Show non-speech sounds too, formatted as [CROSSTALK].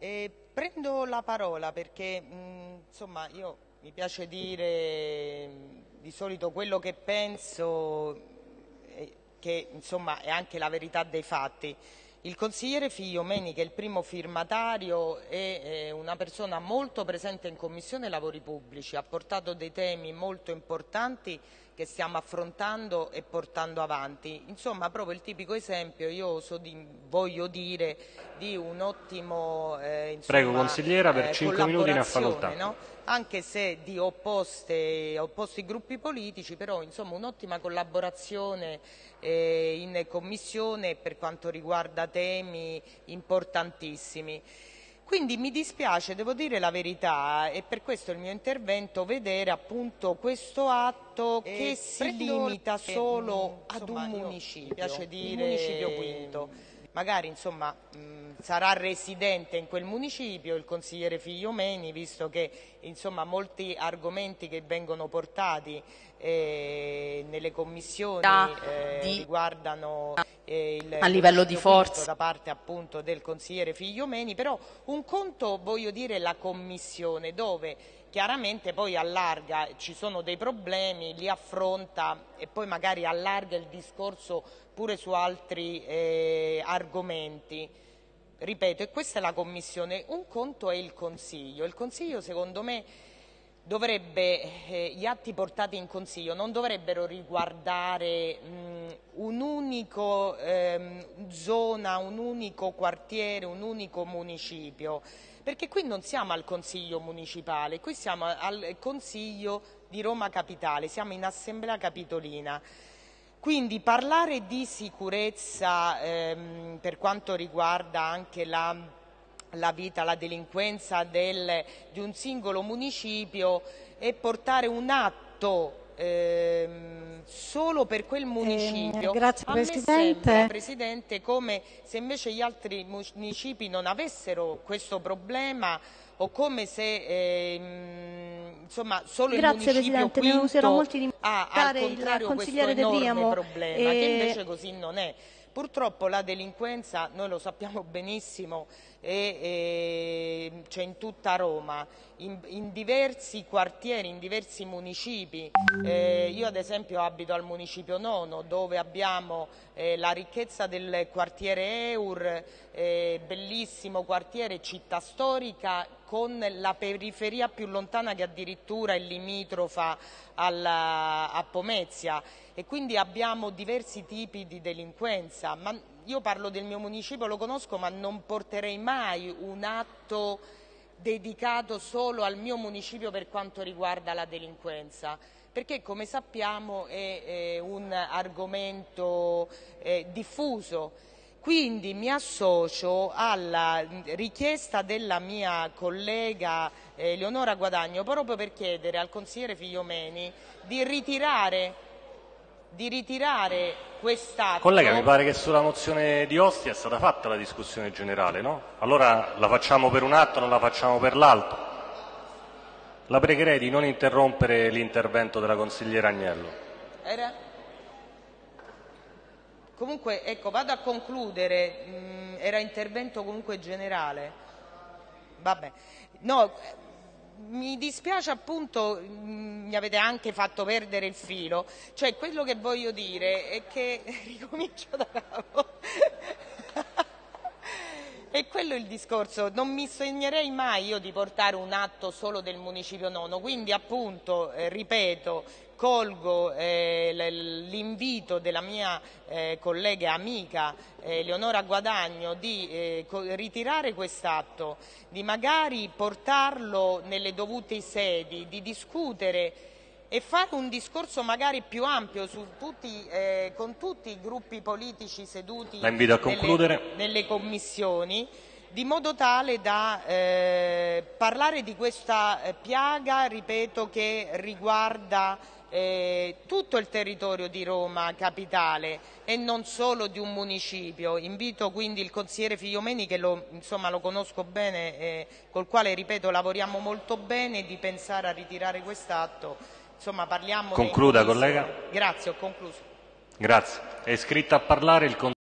E prendo la parola perché mh, insomma io mi piace dire mh, di solito quello che penso, eh, che insomma è anche la verità dei fatti. Il consigliere Figliomeni, che è il primo firmatario, è una persona molto presente in Commissione Lavori Pubblici, ha portato dei temi molto importanti che stiamo affrontando e portando avanti. Insomma, proprio il tipico esempio, io di, voglio dire, di un ottimo eh, insomma, Prego, consigliera, per eh, 5 minuti ne ha facoltà. No? Anche se di opposte, opposti gruppi politici, però insomma un'ottima collaborazione eh, in Commissione per quanto riguarda temi importantissimi. Quindi mi dispiace, devo dire la verità, e per questo il mio intervento, vedere appunto questo atto e che si limita solo che, ad un municipio, piace dire, municipio quinto. Magari insomma mh, sarà residente in quel municipio il consigliere Figliomeni, visto che insomma molti argomenti che vengono portati eh, nelle commissioni eh, riguardano a livello di forza da parte appunto del consigliere Figliomeni, però un conto voglio dire la commissione dove chiaramente poi allarga, ci sono dei problemi, li affronta e poi magari allarga il discorso pure su altri eh, argomenti. Ripeto, e questa è la commissione, un conto è il Consiglio, il Consiglio secondo me dovrebbe, eh, gli atti portati in Consiglio non dovrebbero riguardare un'unica ehm, zona, un unico quartiere, un unico municipio, perché qui non siamo al Consiglio municipale, qui siamo al Consiglio di Roma Capitale, siamo in Assemblea Capitolina. Quindi parlare di sicurezza ehm, per quanto riguarda anche la la vita, la delinquenza del, di un singolo municipio e portare un atto ehm, solo per quel municipio. Eh, grazie Presidente. Sembra, Presidente, come se invece gli altri municipi non avessero questo problema o come se ehm, insomma, solo grazie, il municipio Presidente, di ha al contrario questo enorme problema, e... che invece così non è. Purtroppo la delinquenza, noi lo sappiamo benissimo, c'è in tutta Roma, in, in, diversi quartieri, in diversi municipi. Eh, io ad esempio abito al municipio nono dove abbiamo eh, la ricchezza del quartiere Eur, eh, bellissimo quartiere, città storica con la periferia più lontana che addirittura è limitrofa alla, a Pomezia. E quindi abbiamo diversi tipi di delinquenza. Ma io parlo del mio municipio, lo conosco, ma non porterei mai un atto dedicato solo al mio municipio per quanto riguarda la delinquenza. Perché come sappiamo è, è un argomento eh, diffuso quindi mi associo alla richiesta della mia collega eh, Leonora Guadagno proprio per chiedere al consigliere Figliomeni di ritirare, di ritirare quest'atto. Collega, mi pare che sulla mozione di Ostia è stata fatta la discussione generale, no? Allora la facciamo per un atto, non la facciamo per l'altro. La pregherei di non interrompere l'intervento della consigliera Agnello. Era? Comunque, ecco, vado a concludere, mm, era intervento comunque generale. Vabbè. No, mi dispiace appunto, mm, mi avete anche fatto perdere il filo, cioè quello che voglio dire è che, [LAUGHS] ricomincio da capo, è quello il discorso, non mi sognerei mai io di portare un atto solo del municipio nono, quindi appunto, eh, ripeto, colgo eh, l'invito della mia eh, collega e amica eh, Leonora Guadagno di eh, ritirare quest'atto, di magari portarlo nelle dovute sedi, di discutere e fare un discorso magari più ampio tutti, eh, con tutti i gruppi politici seduti nelle, nelle, commissioni di modo tale da eh, parlare di questa eh, piaga, ripeto, che riguarda eh, tutto il territorio di Roma capitale e non solo di un municipio. Invito quindi il consigliere Figliomeni, che lo, insomma, lo conosco bene, eh, col quale ripeto lavoriamo molto bene, di pensare a ritirare quest'atto Insomma, parliamo Concluda, collega. Grazie, ho concluso. Grazie. È iscritta a parlare il